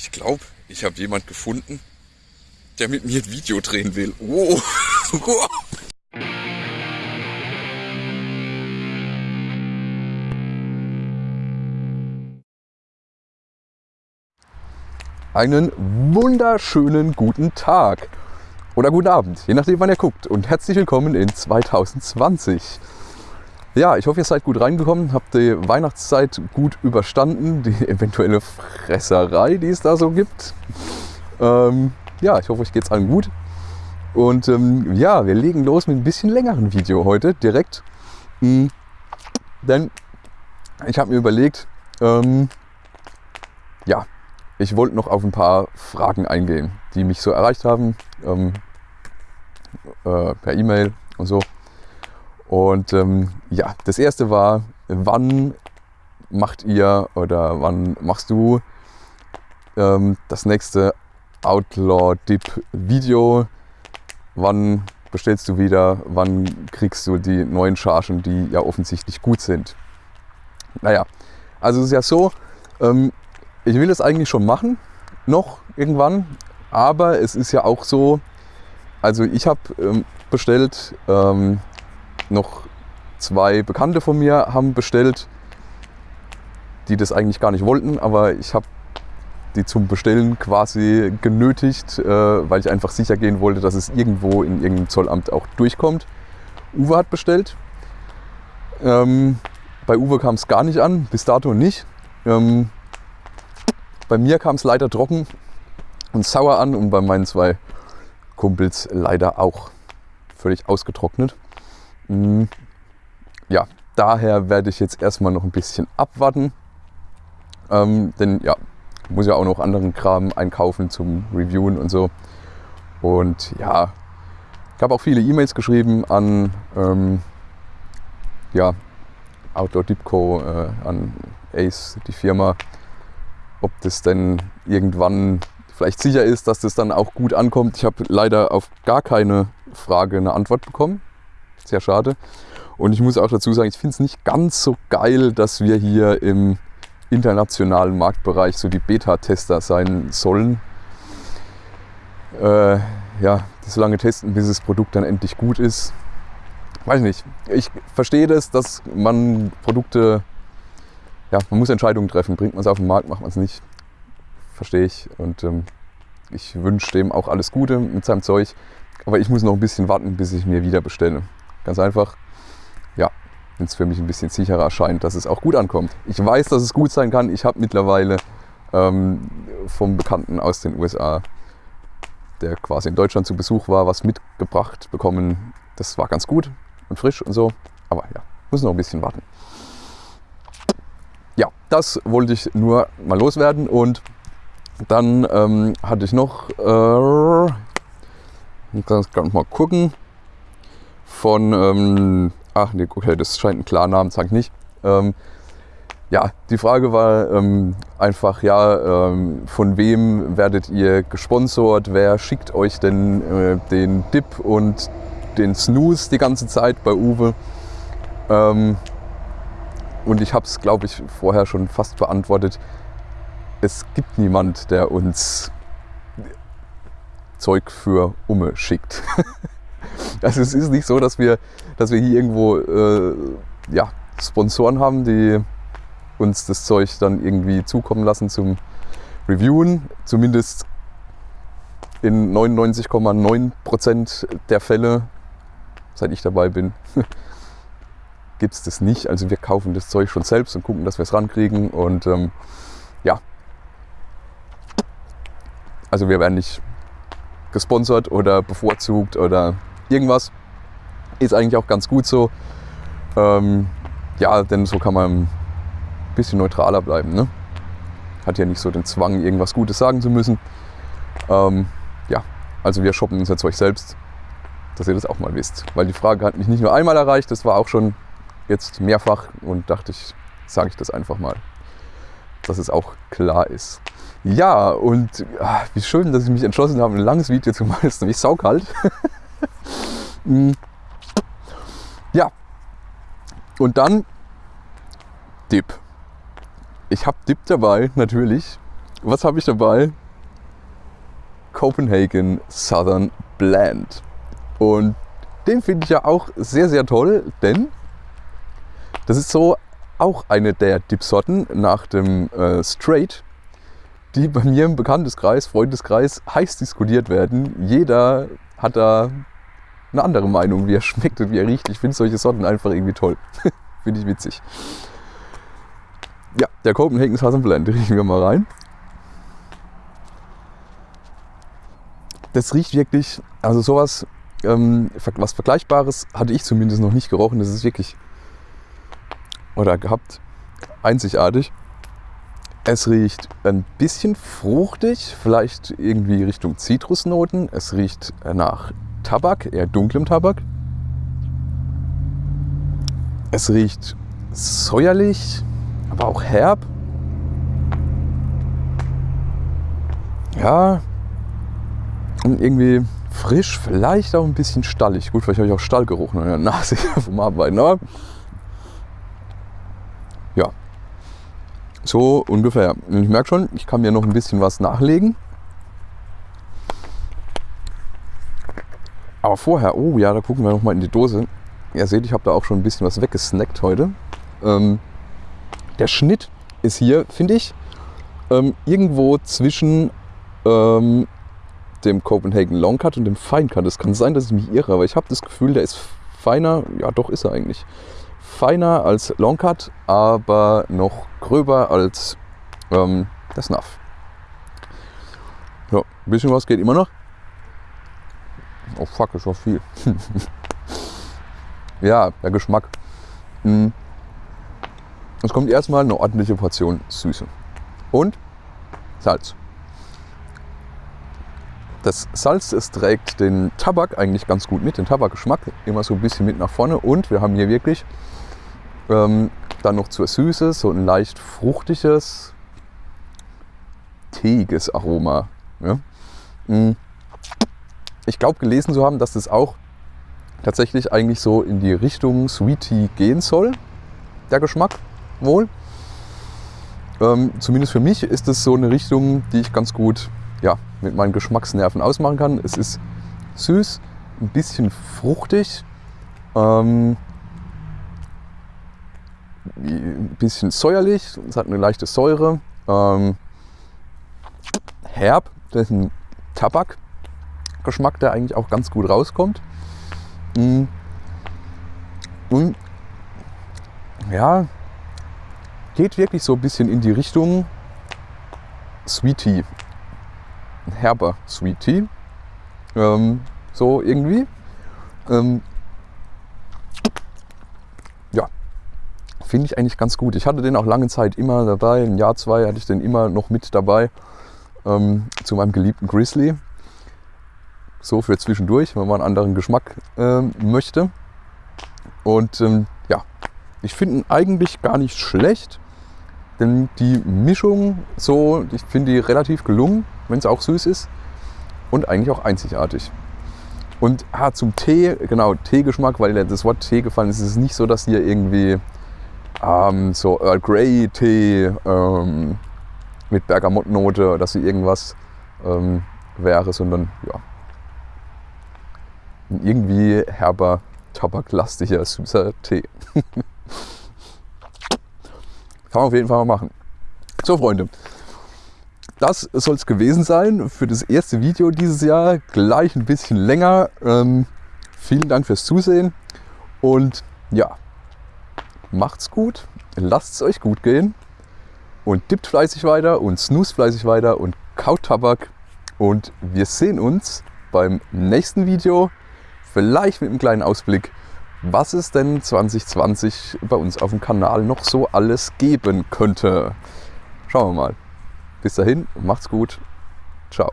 Ich glaube, ich habe jemand gefunden, der mit mir ein Video drehen will. Oh. Einen wunderschönen guten Tag oder guten Abend, je nachdem wann ihr guckt und herzlich willkommen in 2020. Ja, ich hoffe, ihr seid gut reingekommen, habt die Weihnachtszeit gut überstanden, die eventuelle Fresserei, die es da so gibt. Ähm, ja, ich hoffe, euch geht es allen gut. Und ähm, ja, wir legen los mit ein bisschen längeren Video heute direkt. Mhm. Denn ich habe mir überlegt, ähm, ja, ich wollte noch auf ein paar Fragen eingehen, die mich so erreicht haben, ähm, äh, per E-Mail und so. Und ähm, ja, das erste war, wann macht ihr oder wann machst du ähm, das nächste Outlaw Dip Video? Wann bestellst du wieder? Wann kriegst du die neuen Chargen, die ja offensichtlich gut sind? Naja, also es ist ja so, ähm, ich will es eigentlich schon machen, noch irgendwann, aber es ist ja auch so, also ich habe ähm, bestellt ähm, noch zwei Bekannte von mir haben bestellt, die das eigentlich gar nicht wollten, aber ich habe die zum Bestellen quasi genötigt, äh, weil ich einfach sicher gehen wollte, dass es irgendwo in irgendeinem Zollamt auch durchkommt. Uwe hat bestellt. Ähm, bei Uwe kam es gar nicht an, bis dato nicht. Ähm, bei mir kam es leider trocken und sauer an und bei meinen zwei Kumpels leider auch völlig ausgetrocknet. Mhm. Ja, daher werde ich jetzt erstmal noch ein bisschen abwarten. Ähm, denn ja, muss ja auch noch anderen Kram einkaufen zum Reviewen und so. Und ja, ich habe auch viele E-Mails geschrieben an ähm, ja, Outdoor Dipco, äh, an Ace, die Firma, ob das denn irgendwann vielleicht sicher ist, dass das dann auch gut ankommt. Ich habe leider auf gar keine Frage eine Antwort bekommen sehr schade. Und ich muss auch dazu sagen, ich finde es nicht ganz so geil, dass wir hier im internationalen Marktbereich so die Beta-Tester sein sollen. Äh, ja, so lange testen, bis das Produkt dann endlich gut ist. Weiß nicht. Ich verstehe das, dass man Produkte, ja, man muss Entscheidungen treffen. Bringt man es auf den Markt, macht man es nicht. Verstehe ich. Und ähm, ich wünsche dem auch alles Gute mit seinem Zeug. Aber ich muss noch ein bisschen warten, bis ich mir wieder bestelle. Ganz einfach, ja, wenn es für mich ein bisschen sicherer erscheint, dass es auch gut ankommt. Ich weiß, dass es gut sein kann. Ich habe mittlerweile ähm, vom Bekannten aus den USA, der quasi in Deutschland zu Besuch war, was mitgebracht bekommen. Das war ganz gut und frisch und so. Aber ja, muss noch ein bisschen warten. Ja, das wollte ich nur mal loswerden. Und dann ähm, hatte ich noch, äh, ich kann mal gucken, von, ähm, ach nee, okay, das scheint ein Klarnamen, sag ich nicht. Ähm, ja, die Frage war ähm, einfach, ja, ähm, von wem werdet ihr gesponsert? Wer schickt euch denn äh, den Dip und den Snooze die ganze Zeit bei Uwe? Ähm, und ich habe es, glaube ich, vorher schon fast beantwortet. Es gibt niemand, der uns Zeug für Umme schickt. Also es ist nicht so, dass wir, dass wir hier irgendwo äh, ja, Sponsoren haben, die uns das Zeug dann irgendwie zukommen lassen zum Reviewen. Zumindest in 99,9% der Fälle, seit ich dabei bin, gibt es das nicht. Also wir kaufen das Zeug schon selbst und gucken, dass wir es rankriegen. Und ähm, ja, also wir werden nicht gesponsert oder bevorzugt oder irgendwas. Ist eigentlich auch ganz gut so. Ähm, ja, denn so kann man ein bisschen neutraler bleiben. Ne? Hat ja nicht so den Zwang, irgendwas Gutes sagen zu müssen. Ähm, ja, also wir shoppen uns jetzt euch selbst, dass ihr das auch mal wisst. Weil die Frage hat mich nicht nur einmal erreicht, das war auch schon jetzt mehrfach und dachte ich, sage ich das einfach mal, dass es auch klar ist. Ja, und ach, wie schön, dass ich mich entschlossen habe, ein langes Video zu machen. Es ist nämlich saukalt. Mm. Ja. Und dann Dip. Ich habe Dip dabei, natürlich. was habe ich dabei? Copenhagen Southern Blend. Und den finde ich ja auch sehr, sehr toll, denn das ist so auch eine der Dipsorten nach dem äh, Straight, die bei mir im Bekannteskreis, Freundeskreis heiß diskutiert werden. Jeder hat da eine andere Meinung, wie er schmeckt und wie er riecht. Ich finde solche Sorten einfach irgendwie toll. finde ich witzig. Ja, der Copenhagen Southern Blend, riechen wir mal rein. Das riecht wirklich, also sowas, ähm, was Vergleichbares hatte ich zumindest noch nicht gerochen. Das ist wirklich, oder gehabt, einzigartig. Es riecht ein bisschen fruchtig, vielleicht irgendwie Richtung Zitrusnoten. Es riecht nach Tabak, eher dunklem Tabak. Es riecht säuerlich, aber auch herb. Ja, und irgendwie frisch, vielleicht auch ein bisschen stallig. Gut, vielleicht habe ich auch Stallgeruch in der Nase vom Arbeiten, aber ja, so ungefähr. Und ich merke schon, ich kann mir noch ein bisschen was nachlegen. Aber vorher, oh ja, da gucken wir noch mal in die Dose. Ihr seht, ich habe da auch schon ein bisschen was weggesnackt heute. Ähm, der Schnitt ist hier, finde ich, ähm, irgendwo zwischen ähm, dem Copenhagen Long Cut und dem Fine Cut. Es kann sein, dass ich mich irre, aber ich habe das Gefühl, der ist feiner. Ja, doch ist er eigentlich. Feiner als Long Cut, aber noch gröber als ähm, der Snuff. Ja, ein bisschen was geht immer noch. Oh fuck, ist auch viel. ja, der Geschmack. Hm. Es kommt erstmal eine ordentliche Portion Süße. Und Salz. Das Salz, es trägt den Tabak eigentlich ganz gut mit, den Tabakgeschmack immer so ein bisschen mit nach vorne. Und wir haben hier wirklich ähm, dann noch zur Süße so ein leicht fruchtiges, teiges Aroma. Ja? Hm ich glaube gelesen zu haben, dass das auch tatsächlich eigentlich so in die Richtung Sweetie gehen soll, der Geschmack wohl. Ähm, zumindest für mich ist das so eine Richtung, die ich ganz gut ja, mit meinen Geschmacksnerven ausmachen kann. Es ist süß, ein bisschen fruchtig, ähm, ein bisschen säuerlich, es hat eine leichte Säure, ähm, herb, das ist ein Tabak, Geschmack, der eigentlich auch ganz gut rauskommt. Mm. Und ja, geht wirklich so ein bisschen in die Richtung Sweet Tea. Herber Sweet Tea. Ähm, so irgendwie. Ähm, ja, finde ich eigentlich ganz gut. Ich hatte den auch lange Zeit immer dabei. Ein Jahr, zwei hatte ich den immer noch mit dabei ähm, zu meinem geliebten Grizzly so für zwischendurch, wenn man einen anderen Geschmack äh, möchte. Und ähm, ja, ich finde ihn eigentlich gar nicht schlecht, denn die Mischung so, ich finde die relativ gelungen, wenn es auch süß ist und eigentlich auch einzigartig. Und ah, zum Tee, genau, Teegeschmack, weil das Wort Tee gefallen ist, ist es nicht so, dass hier irgendwie ähm, so Earl Grey Tee ähm, mit Bergamottnote oder so irgendwas ähm, wäre, sondern ja, ein irgendwie herber, tabaklastiger, süßer Tee. Kann man auf jeden Fall mal machen. So, Freunde, das soll es gewesen sein für das erste Video dieses Jahr. Gleich ein bisschen länger. Ähm, vielen Dank fürs Zusehen und ja, macht's gut, lasst es euch gut gehen und dippt fleißig weiter und snooze fleißig weiter und kaut Tabak und wir sehen uns beim nächsten Video vielleicht mit einem kleinen Ausblick, was es denn 2020 bei uns auf dem Kanal noch so alles geben könnte. Schauen wir mal. Bis dahin, macht's gut. Ciao.